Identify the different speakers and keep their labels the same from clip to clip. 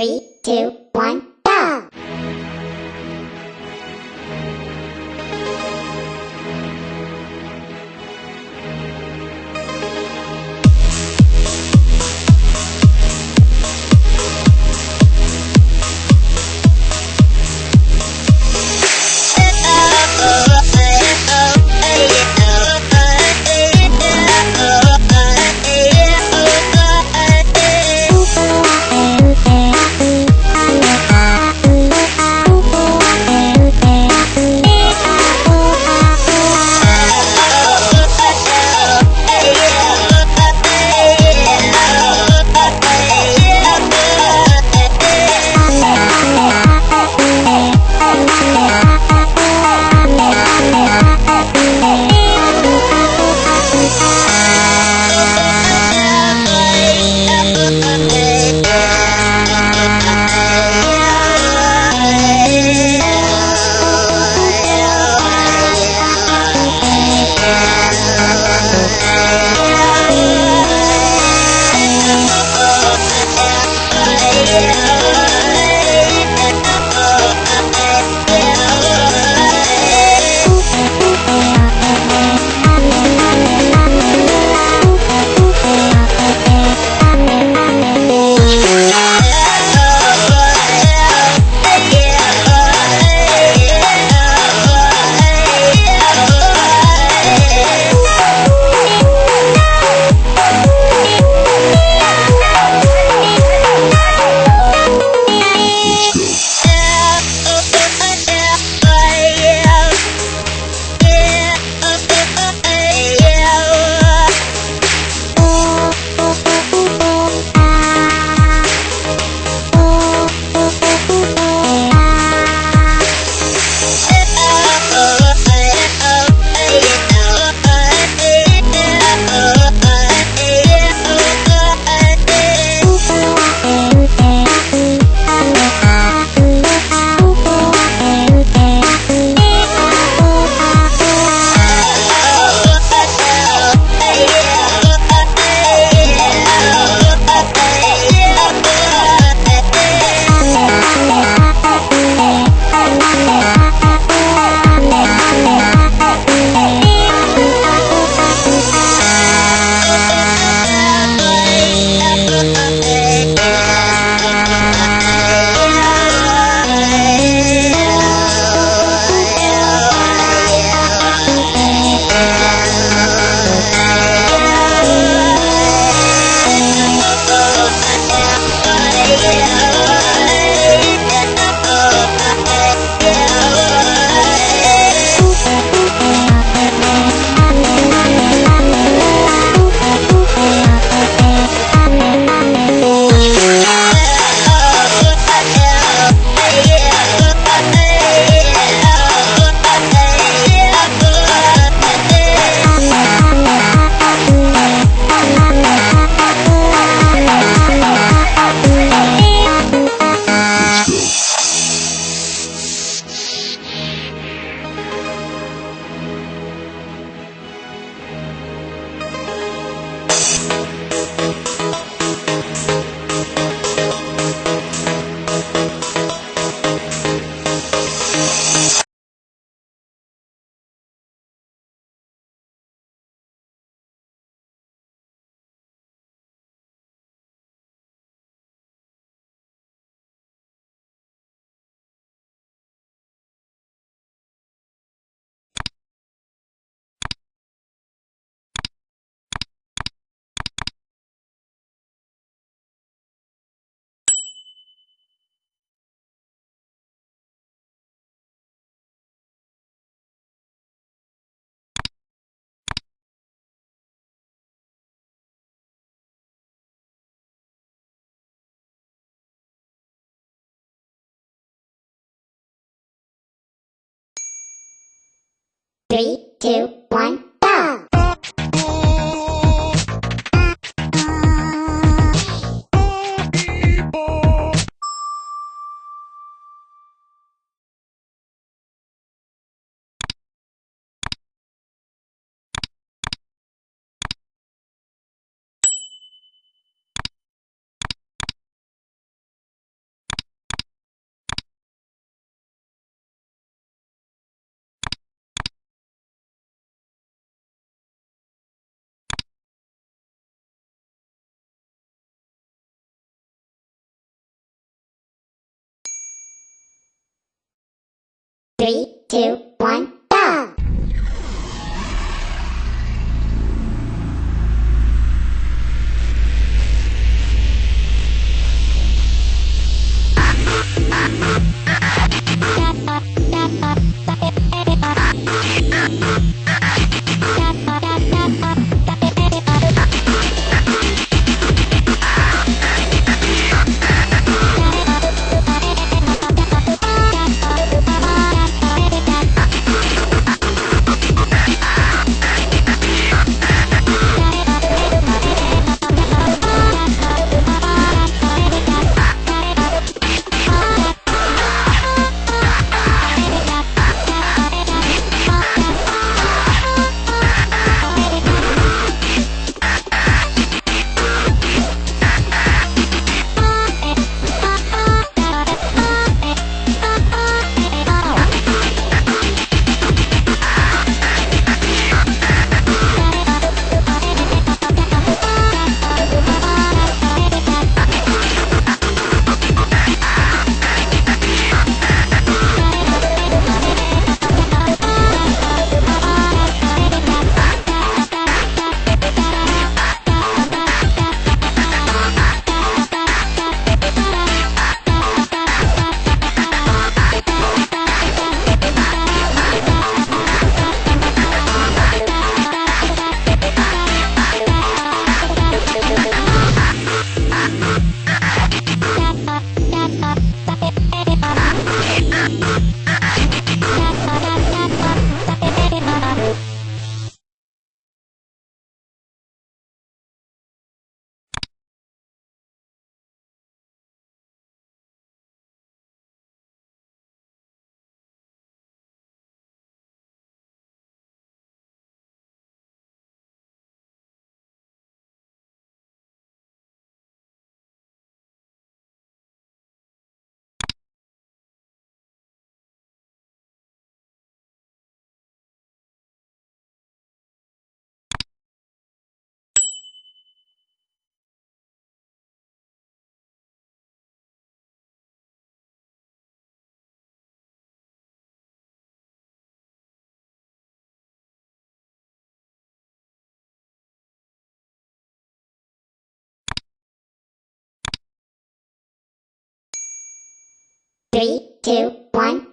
Speaker 1: Three, two, one, Three, two, one. Three, two, one, Bye. Three, two, one,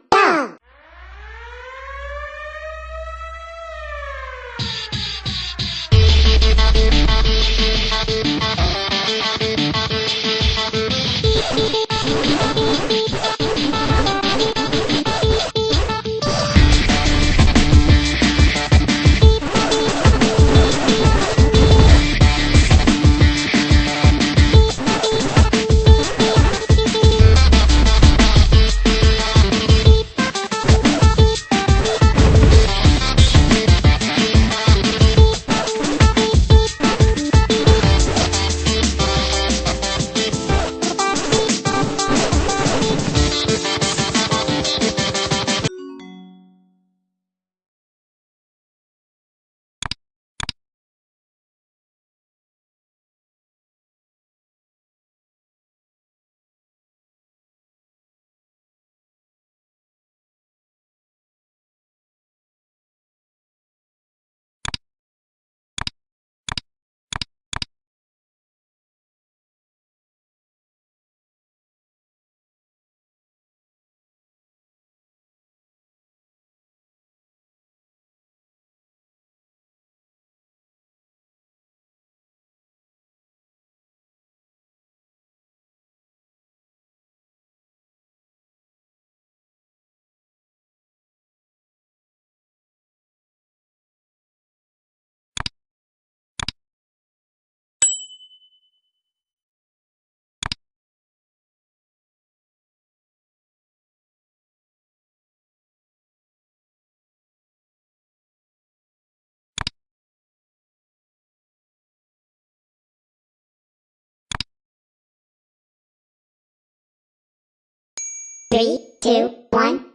Speaker 1: Three, two, one,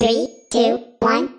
Speaker 1: Three, two, one,